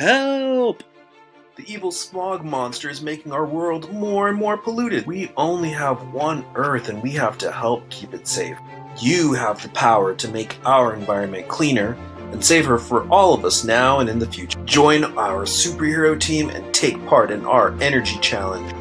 Help! The evil smog monster is making our world more and more polluted. We only have one Earth and we have to help keep it safe. You have the power to make our environment cleaner and safer for all of us now and in the future. Join our superhero team and take part in our energy challenge.